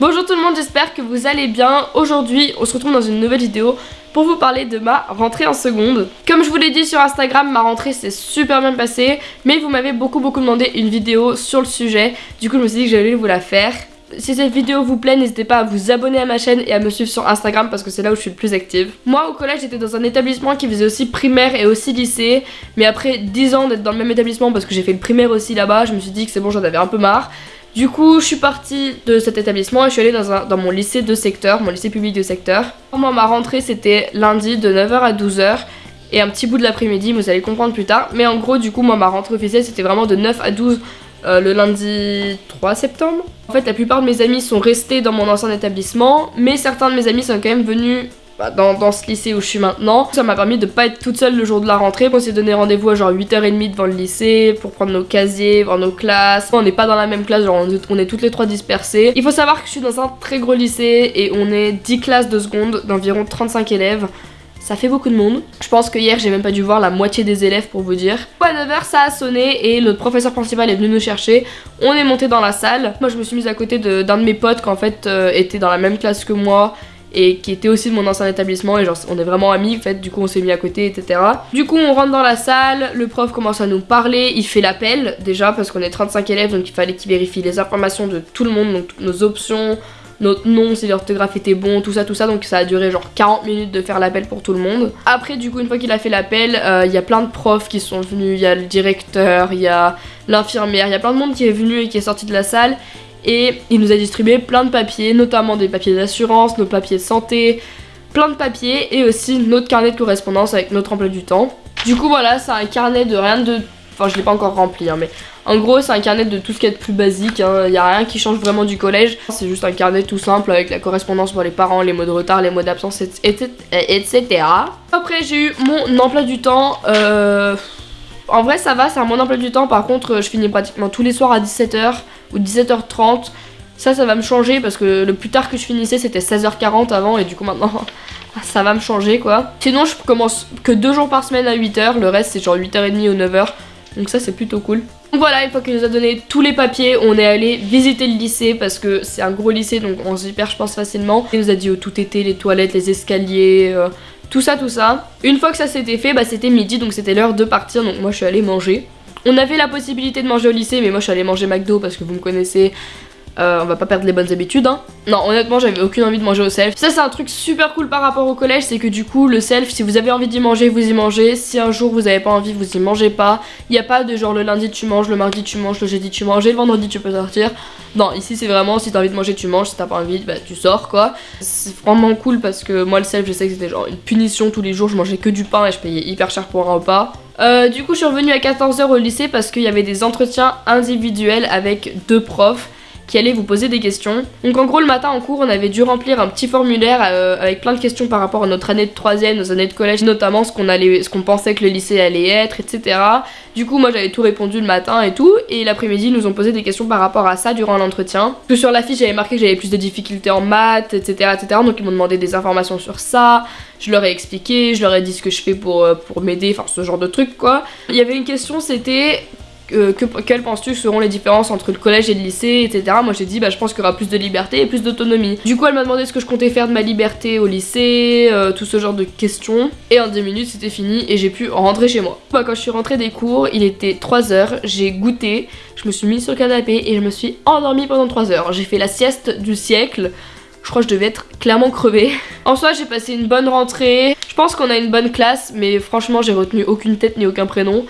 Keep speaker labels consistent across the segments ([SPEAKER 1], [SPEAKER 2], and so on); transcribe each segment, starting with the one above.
[SPEAKER 1] Bonjour tout le monde, j'espère que vous allez bien. Aujourd'hui, on se retrouve dans une nouvelle vidéo pour vous parler de ma rentrée en seconde. Comme je vous l'ai dit sur Instagram, ma rentrée s'est super bien passée, mais vous m'avez beaucoup beaucoup demandé une vidéo sur le sujet. Du coup, je me suis dit que j'allais vous la faire. Si cette vidéo vous plaît, n'hésitez pas à vous abonner à ma chaîne et à me suivre sur Instagram parce que c'est là où je suis le plus active. Moi, au collège, j'étais dans un établissement qui faisait aussi primaire et aussi lycée. Mais après 10 ans d'être dans le même établissement parce que j'ai fait le primaire aussi là-bas, je me suis dit que c'est bon, j'en avais un peu marre. Du coup, je suis partie de cet établissement et je suis allée dans, mon lycée de secteur, mon lycée public de secteur. Moi, ma rentrée, c'était lundi de 9h à 12h et un petit bout de l'après-midi, vous allez comprendre plus tard. Mais en gros, du coup, moi, ma rentrée officielle, c'était vraiment de 9 à 12 euh, le lundi 3 septembre. En fait, la plupart de mes amis sont restés dans mon ancien établissement, mais certains de mes amis sont quand même venus bah, dans, ce lycée où je suis maintenant. Ça m'a permis de pas être toute seule le jour de la rentrée. On s'est donné rendez-vous à genre 8h30 devant le lycée pour prendre nos casiers, voir nos classes. On n'est pas dans la même classe, genre on est toutes les trois dispersées. Il faut savoir que je suis dans un très gros lycée et on est 10 classes de seconde d'environ 35 élèves. Ça fait beaucoup de monde. Je pense que hier j'ai même pas dû voir la moitié des élèves pour vous dire. À 9h ça a sonné et notre professeur principal est venu nous chercher. On est monté dans la salle. Moi je me suis mise à côté d'un de, mes potes qui en fait euh, était dans la même classe que moi et qui était aussi de mon ancien établissement et genre on est vraiment amis fait du coup on s'est mis à côté etc du coup on rentre dans la salle le prof commence à nous parler il fait l'appel déjà parce qu'on est 35 élèves donc il fallait qu'il vérifie les informations de tout le monde donc nos options notre nom, si l'orthographe était bon, tout ça, tout ça. Donc ça a duré genre 40 minutes de faire l'appel pour tout le monde. Après, du coup, une fois qu'il a fait l'appel, euh, il y a plein de profs qui sont venus. Il y a le directeur, il y a l'infirmière, il y a plein de monde qui est venu et qui est sorti de la salle et il nous a distribué plein de papiers, notamment des papiers d'assurance, nos papiers de santé, plein de papiers et aussi notre carnet de correspondance avec notre emploi du temps. Du coup voilà, c'est un carnet de rien de... Enfin je l'ai pas encore rempli hein, mais en gros c'est un carnet de tout ce qui est plus basique, hein. il n'y a rien qui change vraiment du collège. C'est juste un carnet tout simple avec la correspondance pour les parents, les mots de retard, les mots d'absence, etc. Après j'ai eu mon emploi du temps... Euh en vrai ça va, c'est un mon emploi du temps, par contre je finis pratiquement tous les soirs à 17h ou 17h30. Ça, ça va me changer parce que le plus tard que je finissais c'était 16h40 avant et du coup maintenant ça va me changer quoi. Sinon je commence que deux jours par semaine à 8h, le reste c'est genre 8h30 ou 9h. Donc ça c'est plutôt cool. Donc voilà, une fois qu'il nous a donné tous les papiers, on est allé visiter le lycée parce que c'est un gros lycée donc on se perd je pense facilement. Il nous a dit où tout était, les toilettes, les escaliers, euh, tout ça, tout ça. Une fois que ça s'était fait, bah c'était midi, donc c'était l'heure de partir, donc moi je suis allée manger. On avait la possibilité de manger au lycée, mais moi je suis allée manger McDo parce que vous me connaissez, euh, on va pas perdre les bonnes habitudes hein. Non honnêtement j'avais aucune envie de manger au self. Ça c'est un truc super cool par rapport au collège C'est que du coup le self si vous avez envie d'y manger vous y mangez. Si un jour vous avez pas envie vous y mangez pas. Il y a pas de genre le lundi tu manges, le mardi tu manges, le jeudi tu manges et le vendredi tu peux sortir. Non ici c'est vraiment si t'as envie de manger tu manges. Si t'as pas envie bah tu sors quoi. C'est vraiment cool parce que moi le self je sais que c'était genre une punition tous les jours. Je mangeais que du pain et je payais hyper cher pour un repas euh, du coup je suis revenue à 14h au lycée parce qu'il y avait des entretiens individuels avec deux profs qui allait vous poser des questions. Donc en gros le matin en cours on avait dû remplir un petit formulaire euh, avec plein de questions par rapport à notre année de troisième, nos années de collège, notamment ce qu'on allait, ce qu'on pensait que le lycée allait être, etc. Du coup moi j'avais tout répondu le matin et tout, et l'après-midi ils nous ont posé des questions par rapport à ça durant l'entretien. Que sur la fiche j'avais marqué que j'avais plus de difficultés en maths, etc. etc. donc ils m'ont demandé des informations sur ça, je leur ai expliqué, je leur ai dit ce que je fais pour, euh, pour m'aider, enfin ce genre de truc quoi. Il y avait une question c'était que, quelles penses-tu seront les différences entre le collège et le lycée, etc. Moi j'ai dit bah je pense qu'il y aura plus de liberté et plus d'autonomie. Du coup elle m'a demandé ce que je comptais faire de ma liberté au lycée, euh, tout ce genre de questions. Et en 10 minutes c'était fini et j'ai pu rentrer chez moi. Bah quand je suis rentrée des cours, il était 3h, j'ai goûté, je me suis mise sur le canapé et je me suis endormie pendant 3 heures. J'ai fait la sieste du siècle. Je crois que je devais être clairement crevée. En soi, j'ai passé une bonne rentrée. Je pense qu'on a une bonne classe, mais franchement, j'ai retenu aucune tête ni aucun prénom.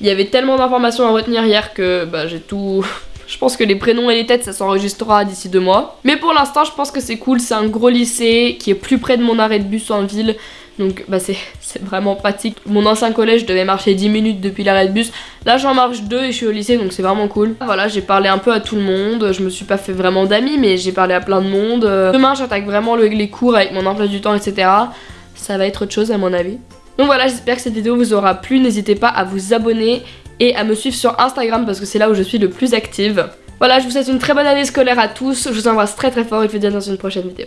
[SPEAKER 1] Il y avait tellement d'informations à retenir hier que bah, j'ai tout... Je pense que les prénoms et les têtes ça s'enregistrera d'ici deux mois. Mais pour l'instant je pense que c'est cool, c'est un gros lycée qui est plus près de mon arrêt de bus en ville. Donc bah c'est vraiment pratique. Mon ancien collège je devais marcher 10 minutes depuis l'arrêt de bus. Là j'en marche deux et je suis au lycée donc c'est vraiment cool. Voilà j'ai parlé un peu à tout le monde. Je me suis pas fait vraiment d'amis mais j'ai parlé à plein de monde. Demain j'attaque vraiment les cours avec mon emploi du temps etc. Ça va être autre chose à mon avis. Donc voilà, j'espère que cette vidéo vous aura plu. N'hésitez pas à vous abonner et à me suivre sur Instagram parce que c'est là où je suis le plus active. Voilà, je vous souhaite une très bonne année scolaire à tous. Je vous embrasse très très fort et je vous dis à dans une prochaine vidéo.